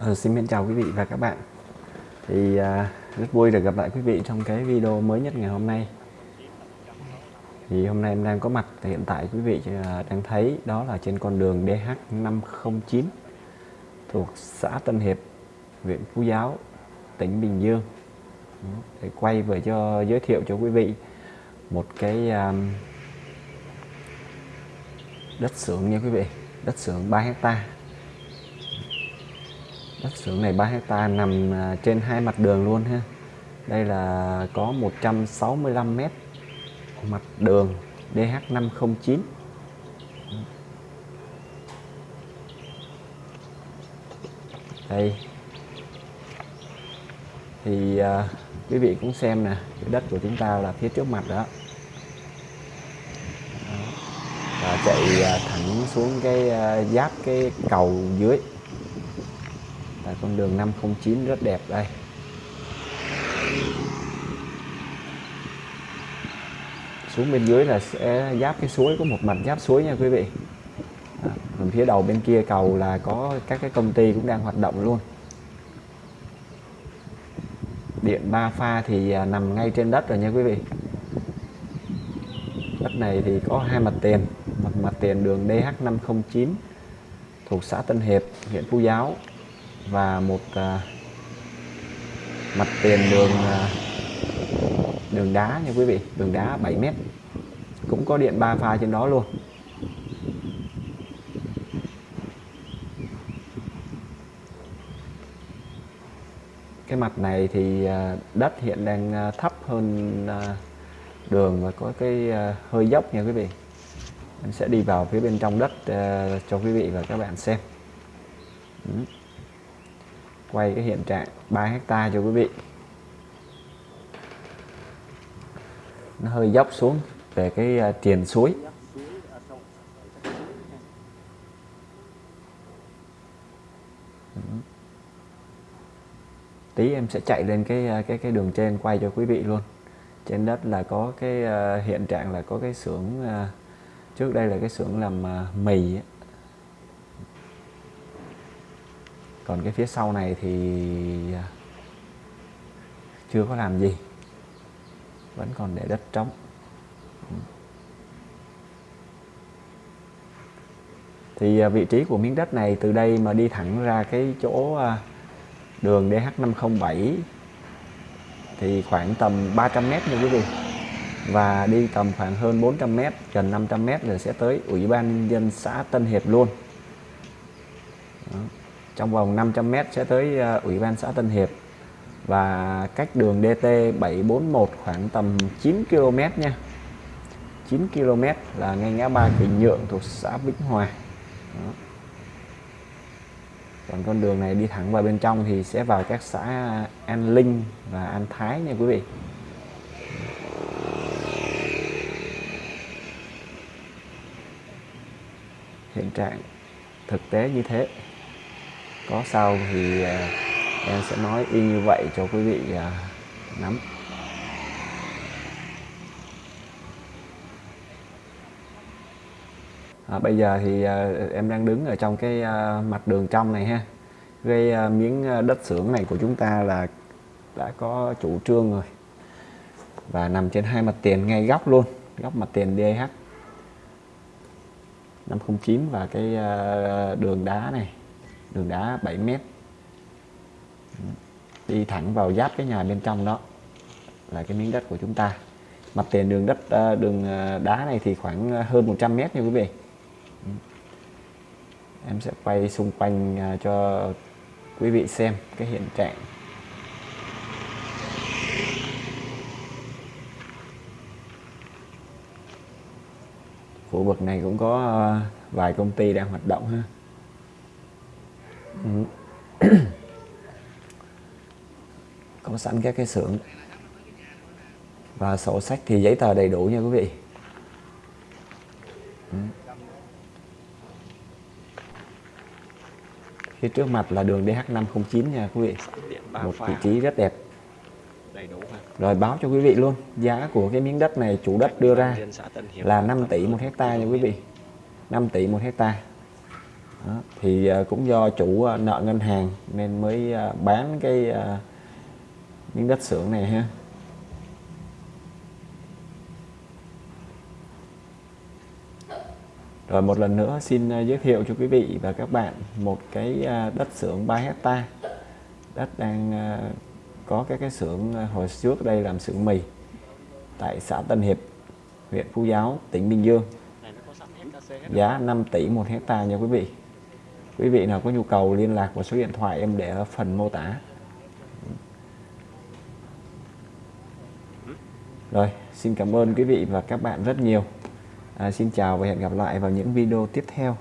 Ờ, xin mến chào quý vị và các bạn. Thì à, rất vui được gặp lại quý vị trong cái video mới nhất ngày hôm nay. Thì hôm nay em đang có mặt hiện tại quý vị à, đang thấy đó là trên con đường DH509 thuộc xã Tân Hiệp huyện Phú Giáo tỉnh Bình Dương. Để quay về cho giới thiệu cho quý vị một cái um, đất xưởng nha quý vị đất xưởng 3 hecta đất xưởng này 3 hecta nằm à, trên hai mặt đường luôn ha. Đây là có 165 mét mặt đường DH509 đây. Thì à, quý vị cũng xem nè cái đất của chúng ta là phía trước mặt đó. Và chạy à, thẳng xuống cái à, giáp cái cầu dưới. Đấy, con đường 509 rất đẹp đây. Xuống bên dưới là sẽ giáp cái suối có một mặt giáp suối nha quý vị. À, còn phía đầu bên kia cầu là có các cái công ty cũng đang hoạt động luôn. Điện ba pha thì à, nằm ngay trên đất rồi nha quý vị. Đất này thì có hai mặt tiền một mặt tiền đường DH509 thuộc xã Tân Hiệp huyện Phú Giáo và một à, mặt tiền đường à, đường đá nha quý vị đường đá 7 mét. Cũng có điện ba pha trên đó luôn. Cái mặt này thì à, đất hiện đang à, thấp hơn à, đường và có cái à, hơi dốc nha quý vị. Em sẽ đi vào phía bên trong đất à, cho quý vị và các bạn xem quay cái hiện trạng 3 hecta cho quý vị. Nó hơi dốc xuống về cái à, tiền suối. Tí em sẽ chạy lên cái à, cái cái đường trên quay cho quý vị luôn. Trên đất là có cái à, hiện trạng là có cái xưởng trước đây là cái xưởng làm mì ấy. Còn cái phía sau này thì à, chưa có làm gì. Vẫn còn để đất trống. Thì à, vị trí của miếng đất này từ đây mà đi thẳng ra cái chỗ à, đường DH507 thì khoảng tầm 300m nha quý vị. Và đi tầm khoảng hơn 400m gần 500m rồi sẽ tới Ủy ban nhân dân xã Tân Hiệp luôn. Đó trong vòng 500m sẽ tới ờ, Ủy ban xã Tân Hiệp. Và cách đường DT 741 khoảng tầm 9 km nha. 9 km là ngay ngã ba Bình Nhượng thuộc xã Vĩnh Hòa. Đó. Còn con đường này đi thẳng vào bên trong thì sẽ vào các xã An Linh và An Thái nha quý vị. Hiện trạng thực tế như thế có sau thì à, em sẽ nói y như vậy cho quý vị à, nắm. À, bây giờ thì à, em đang đứng ở trong cái mặt đường trong này ha. Cái miếng đất xưởng này của chúng ta là đã có chủ trương rồi và nằm trên hai mặt tiền ngay góc luôn góc mặt tiền DH 509 và cái đường đá này đường đá 7 mét. Đi thẳng vào giáp cái nhà bên trong đó là cái miếng đất của chúng ta. Mặt tiền đường đất ờ, đường ờ, đá này thì khoảng ờ, hơn 100 mét nha quý vị. Em sẽ quay xung quanh cho quý vị xem cái hiện trạng. Khu vực này cũng có vài công ty đang hoạt động ha. có sẵn các cái xưởng. Và sổ sách thì giấy tờ đầy đủ nha quý vị. Phía trước mặt là đường DH509 nha quý vị. Một vị trí rất đẹp. Rồi báo cho quý vị luôn giá của cái miếng đất này chủ đất đưa ra là 5 tỷ một hecta nha quý vị. 5 tỷ một hecta Đó, thì à, cũng do chủ à, nợ ngân hàng nên mới à, bán cái miếng đất xưởng này ha. Rồi một lần nữa xin giới thiệu cho quý vị và các bạn một cái đất xưởng 3 hecta. Đất đang có các cái xưởng hồi trước đây làm xưởng mì tại xã Tân Hiệp huyện Phú Giáo tỉnh Bình Dương. Giá 5 tỷ một hecta nha quý vị quý vị nào có nhu cầu liên lạc vào số điện thoại em để ở phần mô tả. Rồi xin cảm ơn quý vị và các bạn rất nhiều. À, xin chào và hẹn gặp lại vào những video tiếp theo.